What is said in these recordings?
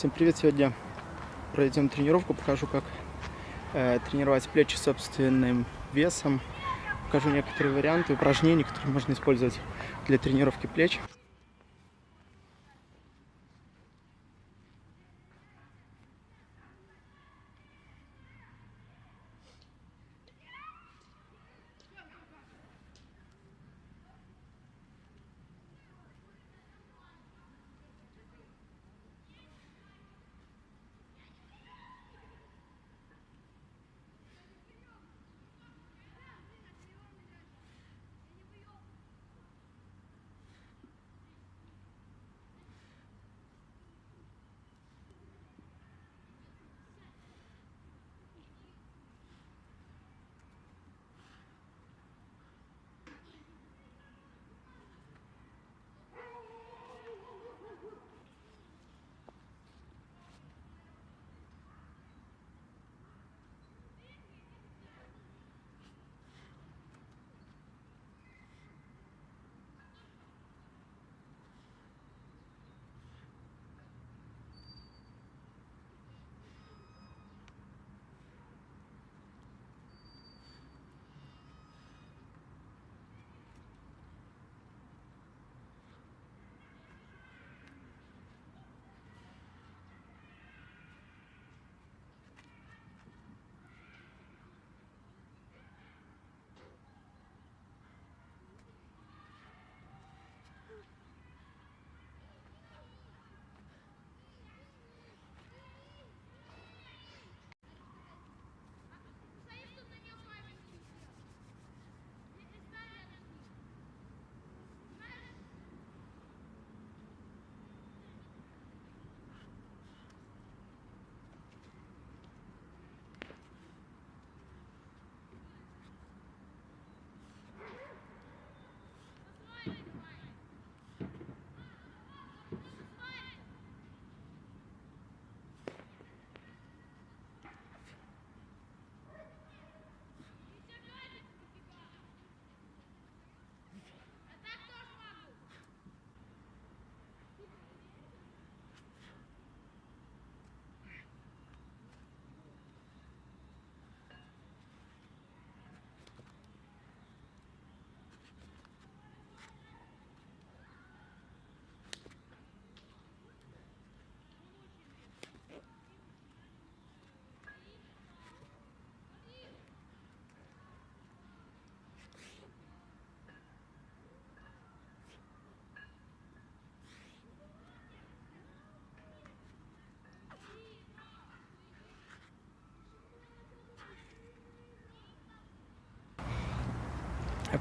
Всем привет! Сегодня проведем тренировку, покажу, как э, тренировать плечи собственным весом. Покажу некоторые варианты упражнений, которые можно использовать для тренировки плеч.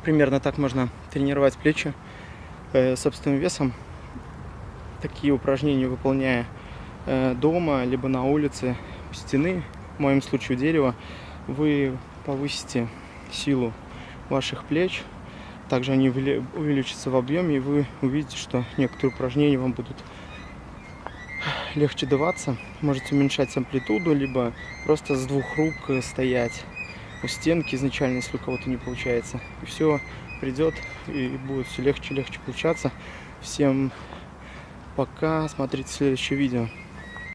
Примерно так можно тренировать плечи э, собственным весом. Такие упражнения выполняя э, дома, либо на улице, у стены, в моем случае у дерева, вы повысите силу ваших плеч. Также они увеличатся в объеме, и вы увидите, что некоторые упражнения вам будут легче даваться. Можете уменьшать амплитуду, либо просто с двух рук стоять у стенки изначально, если у кого-то не получается. И все придет и будет все легче и легче получаться. Всем пока, смотрите следующее видео.